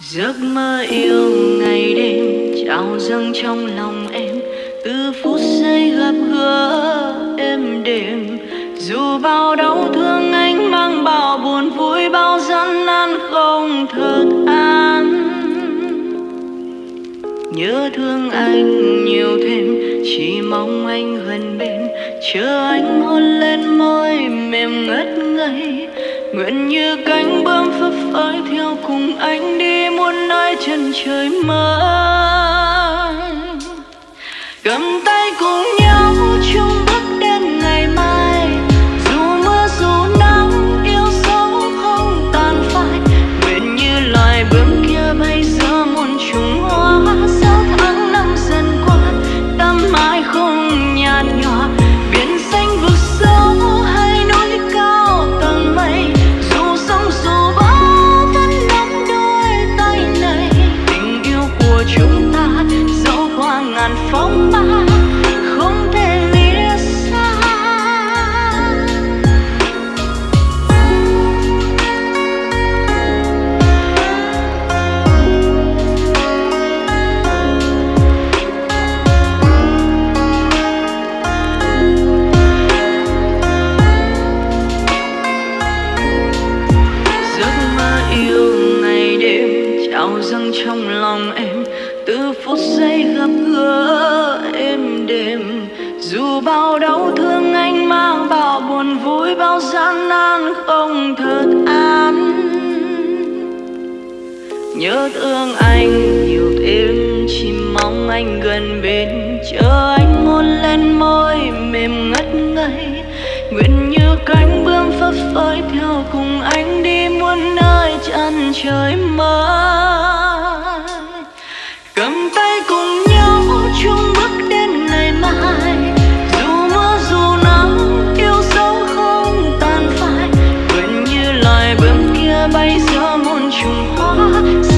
giấc mơ yêu ngày đêm trào dâng trong lòng em. Từ phút giây gặp gỡ em đêm dù bao đau thương anh mang bao buồn vui, bao gian nan không thật an. Nhớ thương anh nhiều thêm, chỉ mong anh gần bên, chờ anh hôn lên môi mềm ngất ngây nguyện như cánh bướm phấp phới theo cùng anh đi muôn nơi chân trời mơ cầm tay phong ba không thể lìa xa. Giấc mơ yêu ngày đêm trao dâng trong lòng em phút giây gặp gỡ em đêm dù bao đau thương anh mang bao buồn vui, bao gian nan không thật an. Nhớ thương anh nhiều thêm chỉ mong anh gần bên. Chờ anh hôn lên môi mềm ngất ngây. Nguyện như cánh bướm phấp phới theo cùng anh đi muôn nơi chân trời mới. bay giữa muôn trùng hoa.